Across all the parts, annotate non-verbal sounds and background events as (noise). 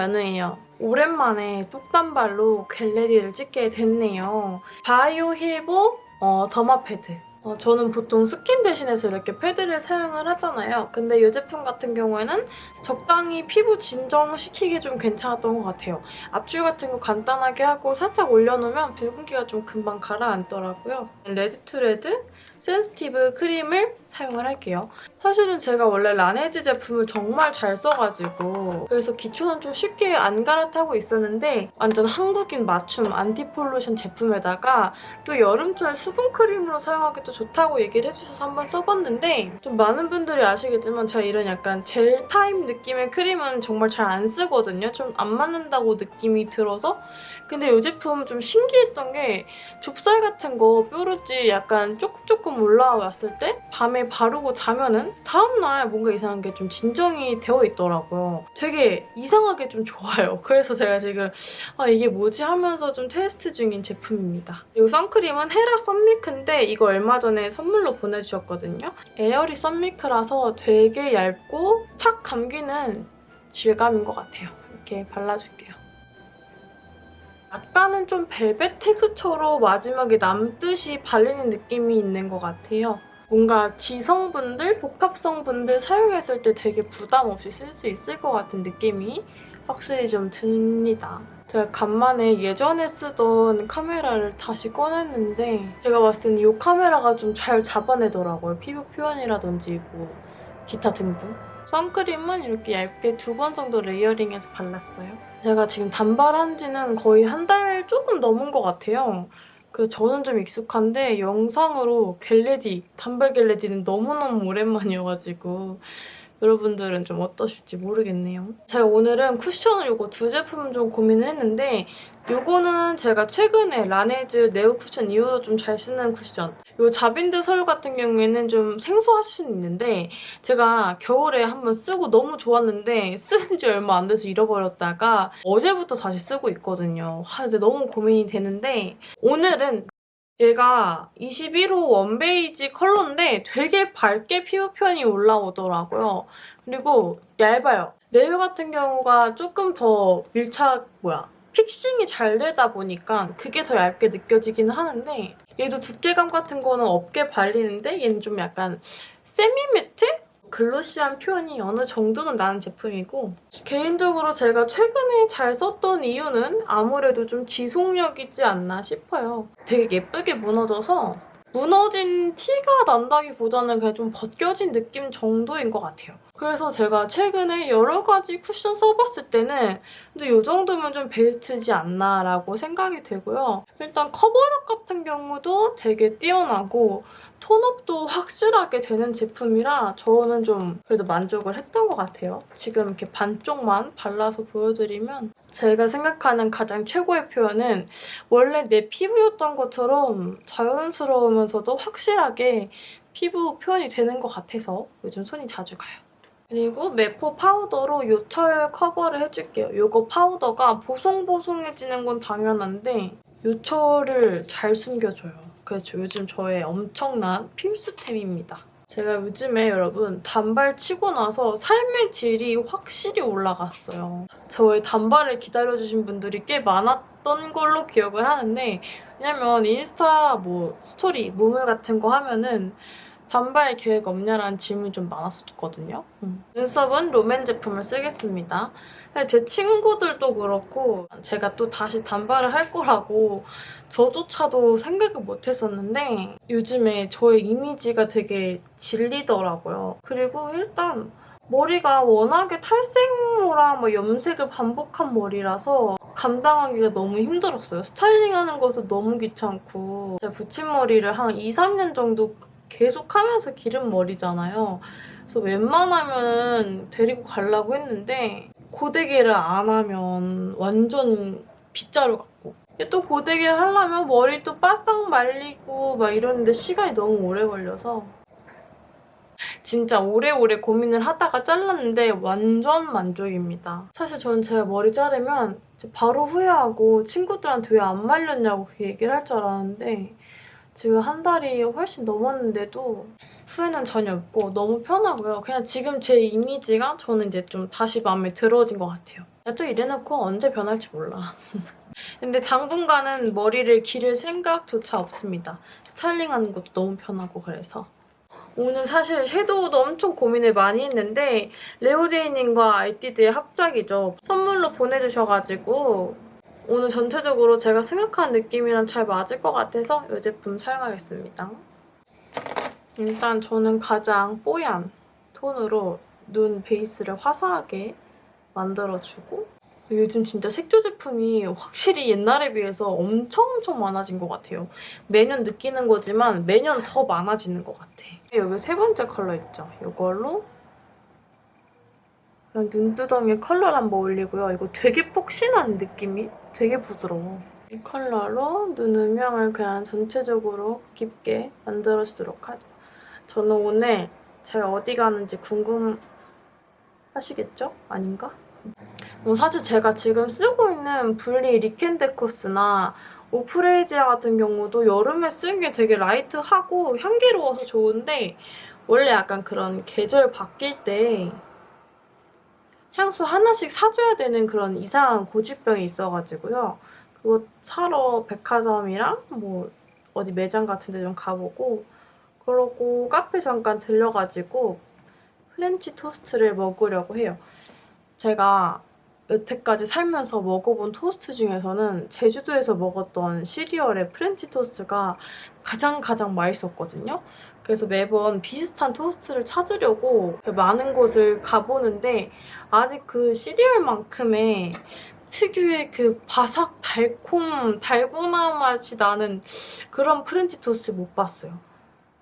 연우예요. 오랜만에 뚝단발로 get ready를 찍게 됐네요. 바이오힐 보 어, derma 패드. 어, 저는 보통 스킨 대신해서 이렇게 패드를 사용을 하잖아요. 근데 이 제품 같은 경우에는 적당히 피부 진정시키기 좀 괜찮았던 것 같아요. 압출 같은 거 간단하게 하고 살짝 올려놓으면 붉은기가 좀 금방 가라앉더라고요. red to red sensitive 크림을 사용을 할게요. 사실은 제가 원래 라네즈 제품을 정말 잘 써가지고 그래서 기초는 좀 쉽게 안 갈아타고 있었는데 완전 한국인 맞춤 anti-pollution 제품에다가 또 여름철 수분크림으로 사용하기도 좋다고 얘기를 해주셔서 한번 써봤는데 좀 많은 분들이 아시겠지만 제가 이런 약간 젤 타입 느낌의 크림은 정말 잘 안 쓰거든요. 좀 안 맞는다고 느낌이 들어서 근데 이 제품 좀 신기했던 게 좁쌀 같은 거 뾰루지 약간 조금 조금 올라왔을 때 밤에 바르고 자면은 다음날 뭔가 이상한 게 좀 진정이 되어 있더라고요. 되게 이상하게 좀 좋아요. (laughs) 그래서 제가 지금 아 이게 뭐지 하면서 좀 테스트 중인 제품입니다. 그리고 선크림은 헤라 썬밀크인데 이거 얼마 전에 선물로 보내주셨거든요. 에어리 썬밀크라서 되게 얇고 착 감기는 질감인 것 같아요. 이렇게 발라줄게요. 약간은 좀 벨벳 텍스처로 마지막에 남듯이 발리는 느낌이 있는 것 같아요. 뭔가 지성분들, 복합성분들 사용했을 때 되게 부담 없이 쓸 수 있을 것 같은 느낌이 확실히 좀 듭니다. 제가 간만에 예전에 쓰던 카메라를 다시 꺼냈는데 제가 봤을 때는 이 카메라가 좀 잘 잡아내더라고요. 피부 표현이라든지 뭐 기타 등등. 선크림은 이렇게 얇게 두 번 정도 layering해서 발랐어요. 제가 지금 단발한 지는 거의 한 달 조금 넘은 것 같아요. 그래서 저는 좀 익숙한데 영상으로 get ready, 단발 get ready는 너무너무 오랜만이어가지고 여러분들은 좀 어떠실지 모르겠네요. 제가 오늘은 쿠션을 이거 두 제품 좀 고민을 했는데 이거는 제가 최근에 라네즈 네오 쿠션 이후로 좀 잘 쓰는 쿠션 이 자빈드 서울 같은 경우에는 좀 생소하실 수는 있는데 제가 겨울에 한번 쓰고 너무 좋았는데 쓴지 얼마 안 돼서 잃어버렸다가 어제부터 다시 쓰고 있거든요. 아, 이제 너무 고민이 되는데 오늘은 얘가 21호 원베이지 컬러인데 되게 밝게 피부 표현이 올라오더라고요. 그리고 얇아요. 네일 같은 경우가 조금 더 밀착, 뭐야, 픽싱이 잘 되다 보니까 그게 더 얇게 느껴지기는 하는데 얘도 두께감 같은 거는 없게 발리는데 얘는 좀 약간 세미매트? 글로시한 표현이 어느 정도는 나는 제품이고 개인적으로 제가 최근에 잘 썼던 이유는 아무래도 좀 지속력이지 않나 싶어요. 되게 예쁘게 무너져서 무너진 티가 난다기보다는 그냥 좀 벗겨진 느낌 정도인 것 같아요. 그래서 제가 최근에 여러 가지 쿠션 써봤을 때는 근데 이 정도면 좀 베스트지 않나 라고 생각이 되고요. 일단 커버력 같은 경우도 되게 뛰어나고 톤업도 확실하게 되는 제품이라 저는 좀 그래도 만족을 했던 것 같아요. 지금 이렇게 반쪽만 발라서 보여드리면 제가 생각하는 가장 최고의 표현은 원래 내 피부였던 것처럼 자연스러우면서도 확실하게 피부 표현이 되는 것 같아서 요즘 손이 자주 가요. 그리고 메포 파우더로 요철 커버를 해줄게요. 이거 파우더가 보송보송해지는 건 당연한데 요철을 잘 숨겨줘요. 그래서 요즘 저의 엄청난 필수템입니다. 제가 요즘에 여러분 단발 치고 나서 삶의 질이 확실히 올라갔어요. 저의 단발을 기다려주신 분들이 꽤 많았던 걸로 기억을 하는데 왜냐면 인스타 뭐 스토리, 무물 같은 거 하면은 단발 계획 없냐라는 질문이 좀 많았었거든요. 음. 눈썹은 롬앤 제품을 쓰겠습니다. 제 친구들도 그렇고 제가 또 다시 단발을 할 거라고 저조차도 생각을 못했었는데 요즘에 저의 이미지가 되게 질리더라고요. 그리고 일단 머리가 워낙에 탈색모랑 뭐 염색을 반복한 머리라서 감당하기가 너무 힘들었어요. 스타일링하는 것도 너무 귀찮고 제가 붙임머리를 한 2, 3년 정도 계속 하면서 기른 머리잖아요. 그래서 웬만하면 데리고 가려고 했는데 고데기를 안 하면 완전 빗자루 같고 또 고데기를 하려면 머리 또 바싹 말리고 막 이러는데 시간이 너무 오래 걸려서 진짜 오래오래 고민을 하다가 잘랐는데 완전 만족입니다. 사실 저는 제가 머리 자르면 바로 후회하고 친구들한테 왜 안 말렸냐고 그 얘기를 할 줄 알았는데 지금 한 달이 훨씬 넘었는데도 후회는 전혀 없고 너무 편하고요. 그냥 지금 제 이미지가 저는 이제 좀 다시 마음에 들어진 것 같아요. 야, 또 이래놓고 언제 변할지 몰라. (laughs) 근데 당분간은 머리를 기를 생각조차 없습니다. 스타일링하는 것도 너무 편하고 그래서. 오늘 사실 섀도우도 엄청 고민을 많이 했는데 레오제이님과 아이티드의 합작이죠. 선물로 보내주셔가지고 오늘 전체적으로 제가 생각한 느낌이랑 잘 맞을 것 같아서 이 제품 사용하겠습니다. 일단 저는 가장 뽀얀 톤으로 눈 베이스를 화사하게 만들어주고 요즘 진짜 색조 제품이 확실히 옛날에 비해서 엄청 엄청 많아진 것 같아요. 매년 느끼는 거지만 매년 더 많아지는 것 같아. 여기 세 번째 컬러 있죠? 이걸로 그냥 눈두덩이에 컬러를 한번 올리고요. 이거 되게 폭신한 느낌이 되게 부드러워. 이 컬러로 눈 음영을 그냥 전체적으로 깊게 만들어주도록 하죠. 저는 오늘 제가 어디 가는지 궁금하시겠죠? 아닌가? 뭐 사실 제가 지금 쓰고 있는 블리 리켄데코스나 오프레이지아 같은 경우도 여름에 쓰는 게 되게 light하고 향기로워서 좋은데 원래 약간 그런 계절 바뀔 때 향수 하나씩 사줘야 되는 그런 이상한 고집병이 있어가지고요. 그거 사러 백화점이랑 뭐 어디 매장 같은 데 좀 가보고 그러고 카페 잠깐 들려가지고 프렌치 토스트를 먹으려고 해요. 제가 여태까지 살면서 먹어본 토스트 중에서는 제주도에서 먹었던 시리얼의 프렌치 토스트가 가장 가장 맛있었거든요. 그래서 매번 비슷한 토스트를 찾으려고 많은 곳을 가보는데 아직 그 시리얼만큼의 특유의 그 바삭 달콤 달고나 맛이 나는 그런 프렌치 토스트 못 봤어요.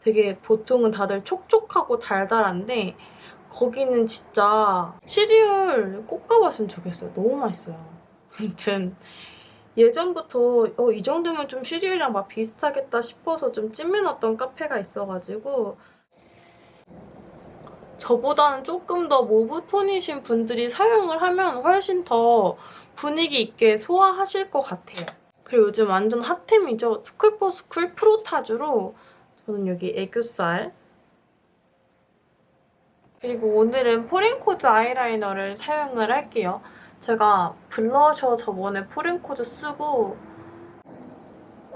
되게 보통은 다들 촉촉하고 달달한데 거기는 진짜 시리얼 꼭 가봤으면 좋겠어요. 너무 맛있어요. 아무튼 예전부터 어, 이 정도면 좀 시리얼이랑 맛 비슷하겠다 싶어서 좀 찜해놨던 카페가 있어가지고 저보다는 조금 더 mauve톤이신 분들이 사용을 하면 훨씬 더 분위기 있게 소화하실 것 같아요. 그리고 요즘 완전 핫템이죠. 투쿨포스쿨 프로타주로 저는 여기 애교살 그리고 오늘은 포렌코즈 아이라이너를 사용을 할게요. 제가 블러셔 저번에 포렌코즈 쓰고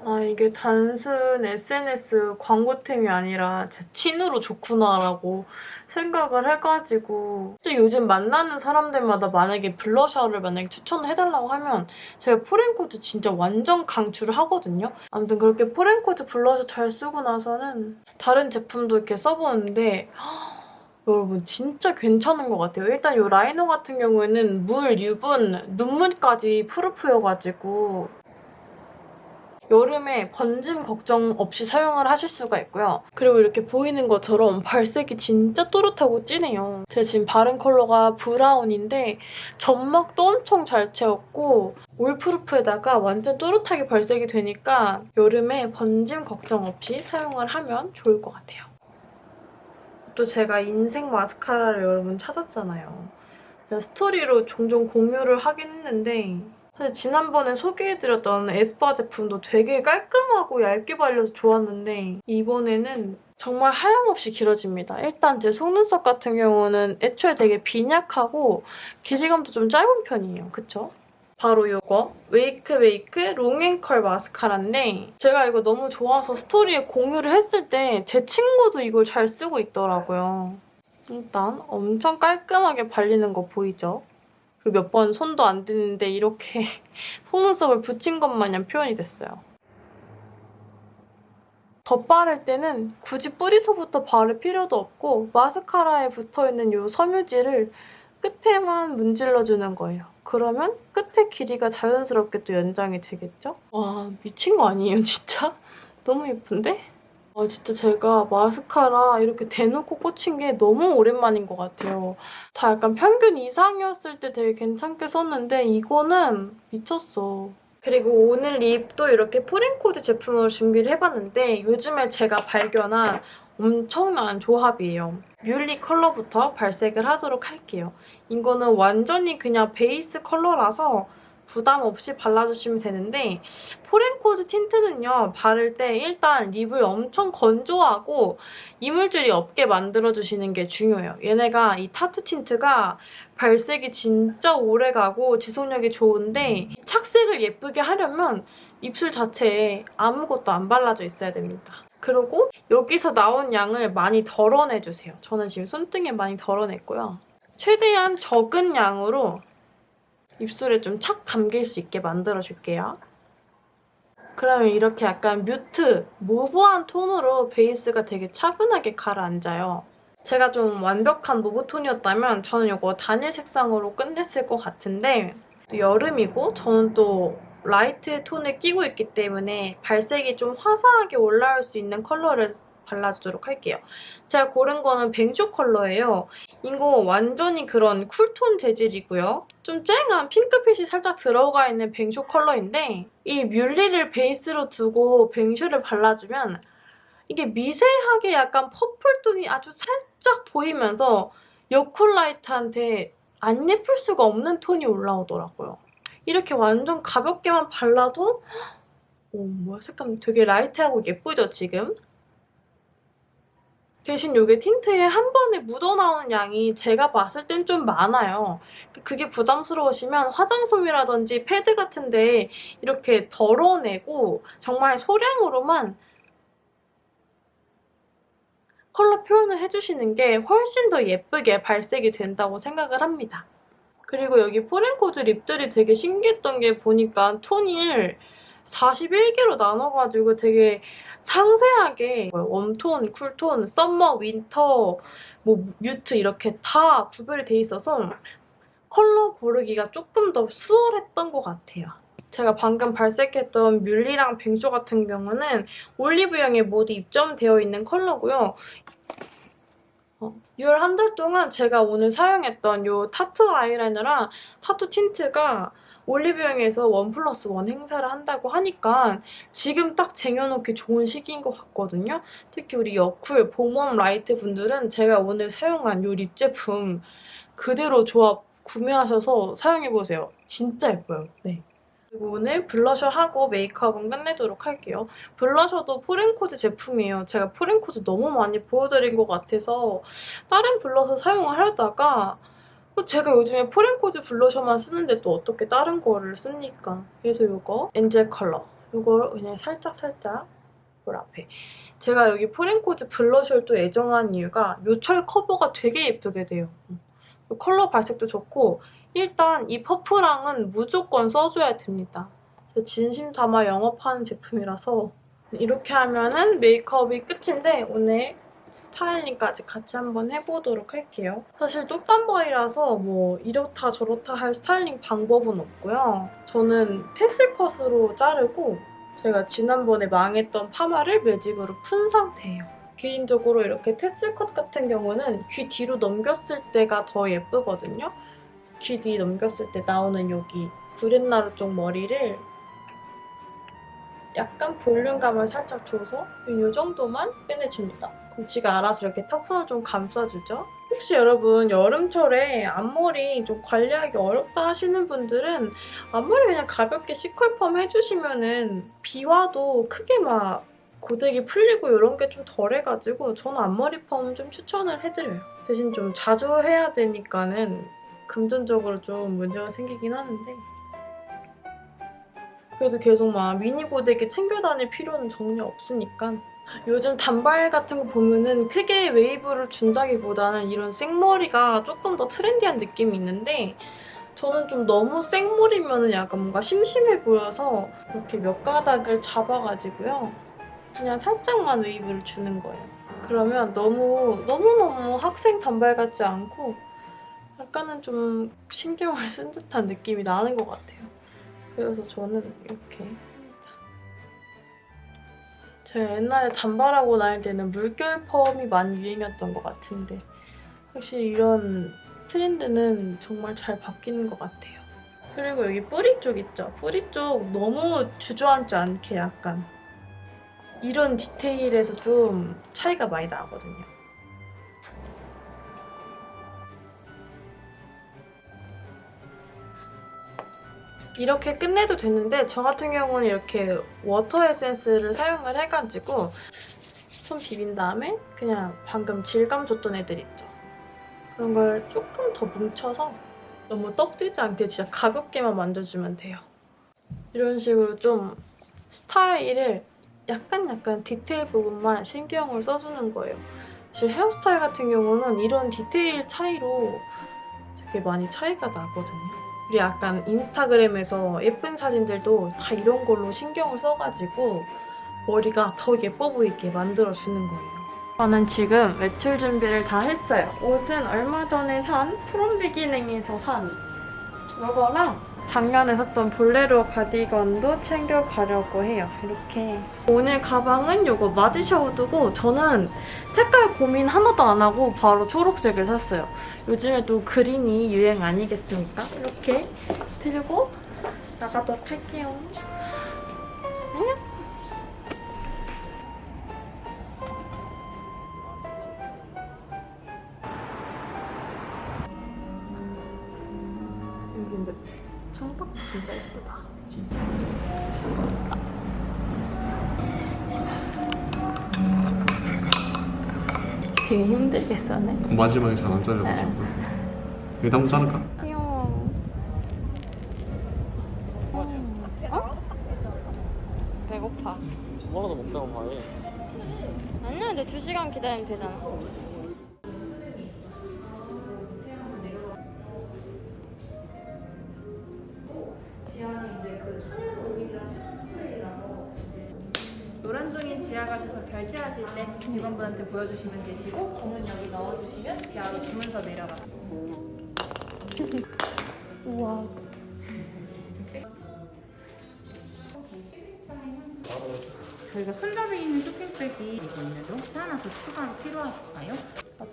아 이게 단순 SNS 광고템이 아니라 제 찐으로 좋구나라고 생각을 해가지고 진짜 요즘 만나는 사람들마다 만약에 블러셔를 만약에 추천을 해달라고 하면 제가 포렌코즈 진짜 완전 강추를 하거든요. 아무튼 그렇게 포렌코즈 블러셔 잘 쓰고 나서는 다른 제품도 이렇게 써보는데 여러분 진짜 괜찮은 것 같아요. 일단 이 라이너 같은 경우에는 물, 유분, 눈물까지 proof여가지고 여름에 번짐 걱정 없이 사용을 하실 수가 있고요. 그리고 이렇게 보이는 것처럼 발색이 진짜 또렷하고 진해요. 제가 지금 바른 컬러가 브라운인데 점막도 엄청 잘 채웠고 all proof에다가 완전 또렷하게 발색이 되니까 여름에 번짐 걱정 없이 사용을 하면 좋을 것 같아요. 또 제가 인생 마스카라를 여러분 찾았잖아요. 스토리로 종종 공유를 하긴 했는데 사실 지난번에 소개해드렸던 에스쁘아 제품도 되게 깔끔하고 얇게 발려서 좋았는데 이번에는 정말 하염없이 길어집니다. 일단 제 속눈썹 같은 경우는 애초에 되게 빈약하고 길이감도 좀 짧은 편이에요. 그쵸? 바로 이거 웨이크메이크 long and curl 마스카라인데 제가 이거 너무 좋아서 스토리에 공유를 했을 때 제 친구도 이걸 잘 쓰고 있더라고요. 일단 엄청 깔끔하게 발리는 거 보이죠? 그리고 몇 번 손도 안 대는데 이렇게 (laughs) 속눈썹을 붙인 것 마냥 표현이 됐어요. 덧바를 때는 굳이 뿌리서부터 바를 필요도 없고 마스카라에 붙어있는 이 섬유질을 끝에만 문질러주는 거예요. 그러면 끝의 길이가 자연스럽게 또 연장이 되겠죠? 와 미친 거 아니에요 (laughs) 진짜? 너무 예쁜데? 아 진짜 제가 마스카라 이렇게 대놓고 꽂힌 게 너무 오랜만인 것 같아요. 다 약간 평균 이상이었을 때 되게 괜찮게 썼는데 이거는 미쳤어. 그리고 오늘 lip도 이렇게 포렌코즈 제품으로 준비를 해봤는데 요즘에 제가 발견한 엄청난 조합이에요. 뮬리 컬러부터 발색을 하도록 할게요. 이거는 완전히 그냥 베이스 컬러라서 부담 없이 발라주시면 되는데 포렌코즈 틴트는요. 바를 때 일단 lip을 엄청 건조하고 이물질이 없게 만들어주시는 게 중요해요. 얘네가 이 타투 틴트가 발색이 진짜 오래가고 지속력이 좋은데 착색을 예쁘게 하려면 입술 자체에 아무것도 안 발라져 있어야 됩니다. 그리고 여기서 나온 양을 많이 덜어내주세요. 저는 지금 손등에 많이 덜어냈고요. 최대한 적은 양으로 입술에 좀 착 감길 수 있게 만들어줄게요. 그러면 이렇게 약간 mute, mauve한 톤으로 베이스가 되게 차분하게 가라앉아요. 제가 좀 완벽한 mauve톤이었다면 저는 이거 단일 색상으로 끝냈을 것 같은데 또 여름이고 저는 또 light 톤을 끼고 있기 때문에 발색이 좀 화사하게 올라올 수 있는 컬러를 발라주도록 할게요. 제가 고른 거는 뱅쇼 컬러예요. 이거 완전히 그런 cool톤 재질이고요. 좀 쨍한 핑크빛이 살짝 들어가 있는 뱅쇼 컬러인데 이 뮬리를 베이스로 두고 뱅쇼를 발라주면 이게 미세하게 약간 purple톤이 아주 살짝 보이면서 여cool light한테 안 예쁠 수가 없는 톤이 올라오더라고요. 이렇게 완전 가볍게만 발라도 오 뭐야 색감 되게 light하고 예쁘죠 지금? 대신 이게 틴트에 한 번에 묻어나오는 양이 제가 봤을 땐 좀 많아요. 그게 부담스러우시면 화장솜이라든지 패드 같은데 이렇게 덜어내고 정말 소량으로만 컬러 표현을 해주시는 게 훨씬 더 예쁘게 발색이 된다고 생각을 합니다. 그리고 여기 포렌코즈 lip들이 되게 신기했던 게 보니까 톤을 41개로 나눠가지고 되게 상세하게 웜톤, 쿨톤, summer, winter, 뭐 mute 이렇게 다 구별이 돼 있어서 컬러 고르기가 조금 더 수월했던 것 같아요. 제가 방금 발색했던 뮬리랑 뱅쇼 같은 경우는 올리브영에 모두 입점되어 있는 컬러고요. 어, 6월 한 달 동안 제가 오늘 사용했던 이 타투 아이라이너랑 타투 틴트가 올리브영에서 원 플러스 원 행사를 한다고 하니까 지금 딱 쟁여놓기 좋은 시기인 것 같거든요. 특히 우리 여쿨 봄웜 라이트 분들은 제가 오늘 사용한 이 립 제품 그대로 조합 구매하셔서 사용해보세요. 진짜 예뻐요. 네. 그리고 오늘 블러셔 하고 메이크업은 끝내도록 할게요. 블러셔도 포렌코즈 제품이에요. 제가 포렌코즈 너무 많이 보여드린 것 같아서 다른 블러셔 사용을 하려다가 어, 제가 요즘에 포렌코즈 블러셔만 쓰는데 또 어떻게 다른 거를 씁니까? 그래서 이거 엔젤 컬러 이걸 그냥 살짝살짝 볼 앞에 제가 여기 포렌코즈 블러셔를 또 애정한 이유가 모공 커버가 되게 예쁘게 돼요. 컬러 발색도 좋고 일단 이 퍼프랑은 무조건 써줘야 됩니다. 진심 담아 영업하는 제품이라서 이렇게 하면은 메이크업이 끝인데 오늘 스타일링까지 같이 한번 해보도록 할게요. 사실 똑단발이라서 뭐 이렇다 저렇다 할 스타일링 방법은 없고요. 저는 태슬컷으로 자르고 제가 지난번에 망했던 파마를 매직으로 푼 상태예요. 개인적으로 이렇게 테슬컷 같은 경우는 귀 뒤로 넘겼을 때가 더 예쁘거든요. 귀 뒤 넘겼을 때 나오는 여기 구렛나루 쪽 머리를 약간 볼륨감을 살짝 줘서 이 정도만 빼내줍니다. 그럼 지가 알아서 이렇게 턱선을 좀 감싸주죠. 혹시 여러분 여름철에 앞머리 좀 관리하기 어렵다 하시는 분들은 앞머리 그냥 가볍게 C컬펌 해주시면은 비와도 크게 막 고데기 풀리고 이런 게 좀 덜해가지고 저는 앞머리 펌 좀 추천을 해드려요. 대신 좀 자주 해야 되니까는 금전적으로 좀 문제가 생기긴 하는데 그래도 계속 막 미니 고데기 챙겨 다닐 필요는 전혀 없으니까 요즘 단발 같은 거 보면은 크게 웨이브를 준다기보다는 이런 생머리가 조금 더 트렌디한 느낌이 있는데 저는 좀 너무 생머리면 약간 뭔가 심심해 보여서 이렇게 몇 가닥을 잡아가지고요. 그냥 살짝만 웨이브를 주는 거예요. 그러면 너무 너무너무 학생 단발 같지 않고 약간은 좀 신경을 쓴 듯한 느낌이 나는 것 같아요. 그래서 저는 이렇게 제가 옛날에 단발하고 다닐 때는 물결 펌이 많이 유행이었던 것 같은데 확실히 이런 트렌드는 정말 잘 바뀌는 것 같아요. 그리고 여기 뿌리 쪽 있죠? 뿌리 쪽 너무 주저앉지 않게 약간 이런 디테일에서 좀 차이가 많이 나거든요. 이렇게 끝내도 되는데 저 같은 경우는 이렇게 워터 에센스를 사용을 해가지고 손 비빈 다음에 그냥 방금 질감 줬던 애들 있죠. 그런 걸 조금 더 뭉쳐서 너무 떡지지 않게 진짜 가볍게만 만져주면 돼요. 이런 식으로 좀 스타일을 약간 약간 디테일 부분만 신경을 써주는 거예요. 사실 헤어스타일 같은 경우는 이런 디테일 차이로 되게 많이 차이가 나거든요. 우리 약간 인스타그램에서 예쁜 사진들도 다 이런 걸로 신경을 써가지고 머리가 더 예뻐 보이게 만들어주는 거예요. 저는 지금 외출 준비를 다 했어요. 옷은 얼마 전에 산 프롬 비기닝에서 산 이거랑 작년에 샀던 볼레로 가디건도 챙겨가려고 해요. 이렇게. 오늘 가방은 이거 마디샤우드고 저는 색깔 고민 하나도 안 하고 바로 초록색을 샀어요. 요즘에 또 그린이 유행 아니겠습니까? 이렇게 들고 나가도록 할게요. 안녕. 진짜 예쁘다. 되게 힘들게 써네. 마지막에 잘 안 잘려가지고 여기다 한번 자를까? 귀여워. 어? 배고파. 뭐라도 먹자고 봐해 아니야, 근데 2시간 기다리면 되잖아. 노란종이 지하 가셔서 결제하실 때 직원분한테 보여주시면 되시고 공은 여기 넣어주시면 지하로 주문서 내려가. 우와. 저희가 손잡이 있는 쇼핑백이 있는데 혹시 하나 더 추가로 필요하실까요? 어,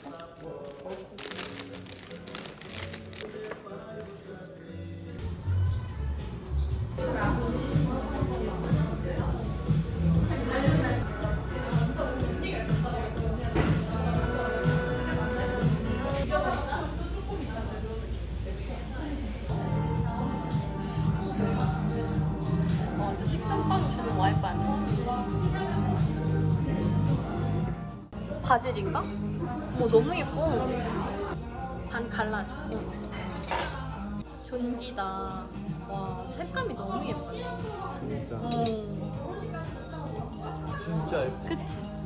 바질인가? 어, 너무 예뻐. 반 갈라져. 어. 존기다. 와, 색감이 너무 예뻐. 진짜 어, 진짜 예뻐 그치?